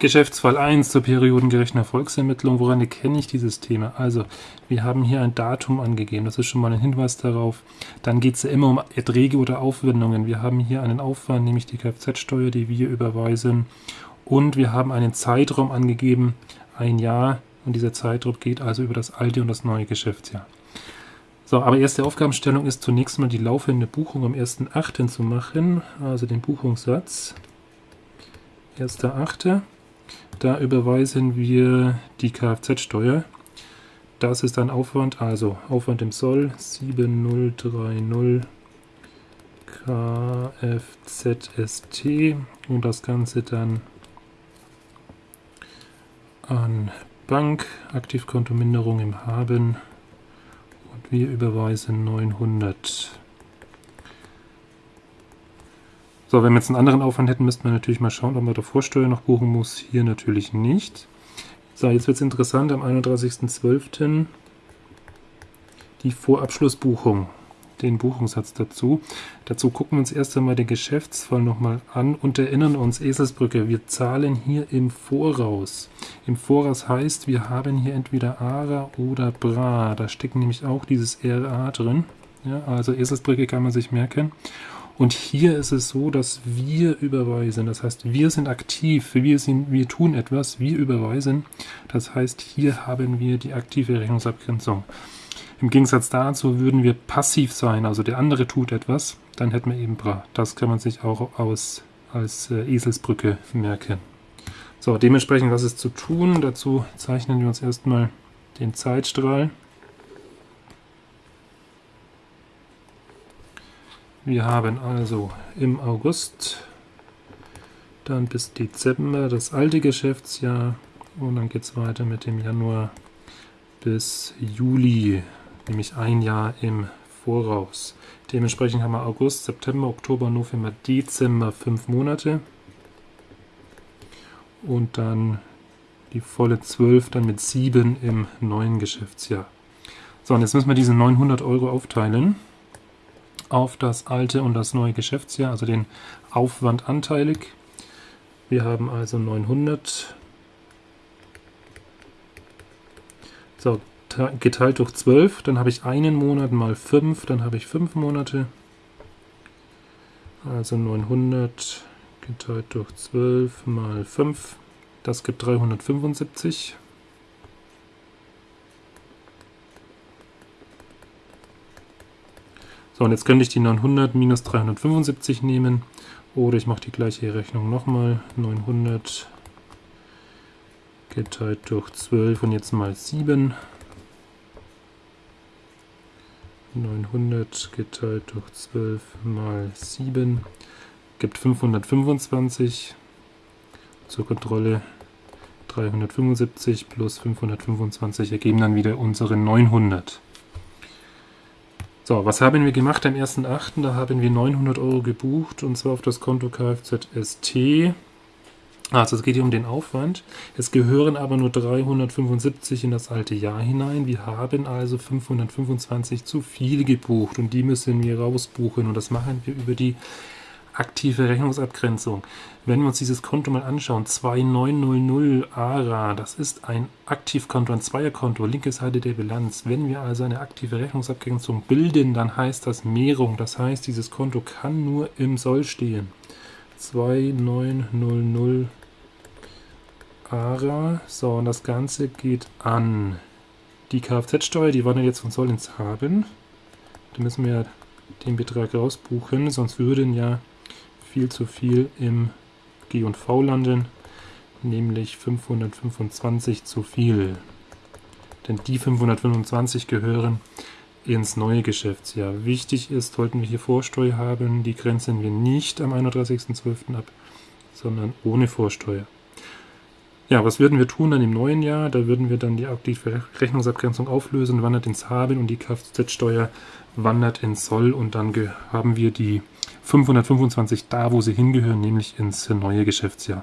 Geschäftsfall 1 zur periodengerechten Erfolgsermittlung. Woran erkenne ich dieses Thema? Also, wir haben hier ein Datum angegeben. Das ist schon mal ein Hinweis darauf. Dann geht es ja immer um Erträge oder Aufwendungen. Wir haben hier einen Aufwand, nämlich die Kfz-Steuer, die wir überweisen. Und wir haben einen Zeitraum angegeben, ein Jahr. Und dieser Zeitraum geht also über das alte und das neue Geschäftsjahr. So, aber erste Aufgabenstellung ist zunächst mal die laufende Buchung am 1.8. zu machen, also den Buchungssatz. 1.8. Da überweisen wir die Kfz-Steuer. Das ist ein Aufwand, also Aufwand im Soll 7030 Kfzst und das Ganze dann an Bank, Aktivkontominderung im Haben und wir überweisen 900 So, wenn wir jetzt einen anderen Aufwand hätten, müssten wir natürlich mal schauen, ob man da Vorsteuer noch buchen muss. Hier natürlich nicht. So, jetzt wird es interessant, am 31.12. die Vorabschlussbuchung, den Buchungssatz dazu. Dazu gucken wir uns erst einmal den Geschäftsfall nochmal an und erinnern uns, Eselsbrücke, wir zahlen hier im Voraus. Im Voraus heißt, wir haben hier entweder ARA oder BRA. Da steckt nämlich auch dieses RA drin. Ja, also Eselsbrücke kann man sich merken. Und hier ist es so, dass wir überweisen. Das heißt, wir sind aktiv, wir, sind, wir tun etwas, wir überweisen. Das heißt, hier haben wir die aktive Rechnungsabgrenzung. Im Gegensatz dazu würden wir passiv sein, also der andere tut etwas, dann hätten wir eben Bra. Das kann man sich auch aus, als äh, Eselsbrücke merken. So, dementsprechend, was ist zu tun? Dazu zeichnen wir uns erstmal den Zeitstrahl. Wir haben also im August, dann bis Dezember das alte Geschäftsjahr und dann geht es weiter mit dem Januar bis Juli, nämlich ein Jahr im Voraus. Dementsprechend haben wir August, September, Oktober, November, Dezember fünf Monate und dann die volle 12 dann mit 7 im neuen Geschäftsjahr. So, und jetzt müssen wir diese 900 Euro aufteilen auf das alte und das neue Geschäftsjahr, also den Aufwand anteilig. Wir haben also 900 so, geteilt durch 12, dann habe ich einen Monat mal 5, dann habe ich 5 Monate. Also 900 geteilt durch 12 mal 5, das gibt 375. So, und jetzt könnte ich die 900 minus 375 nehmen. Oder ich mache die gleiche Rechnung nochmal. 900 geteilt durch 12 und jetzt mal 7. 900 geteilt durch 12 mal 7 gibt 525. Zur Kontrolle 375 plus 525 ergeben dann wieder unsere 900. So, was haben wir gemacht am 1.8.? Da haben wir 900 Euro gebucht und zwar auf das Konto Kfz ST. Also es geht hier um den Aufwand. Es gehören aber nur 375 in das alte Jahr hinein. Wir haben also 525 zu viel gebucht und die müssen wir rausbuchen und das machen wir über die aktive Rechnungsabgrenzung. Wenn wir uns dieses Konto mal anschauen, 2900 ARA, das ist ein Aktivkonto, ein Zweierkonto, linke Seite der Bilanz. Wenn wir also eine aktive Rechnungsabgrenzung bilden, dann heißt das Mehrung. Das heißt, dieses Konto kann nur im Soll stehen. 2900 ARA. So, und das Ganze geht an die Kfz-Steuer, die wir jetzt von Soll ins Haben. Da müssen wir den Betrag rausbuchen, sonst würden ja viel zu viel im G&V landen, nämlich 525 zu viel. Denn die 525 gehören ins neue Geschäftsjahr. Wichtig ist, sollten wir hier Vorsteuer haben, die grenzen wir nicht am 31.12. ab, sondern ohne Vorsteuer. Ja, was würden wir tun dann im neuen Jahr? Da würden wir dann die aktive Rechnungsabgrenzung auflösen, wandert ins Haben und die Kfz-Steuer wandert ins Soll und dann haben wir die 525 da, wo sie hingehören, nämlich ins neue Geschäftsjahr.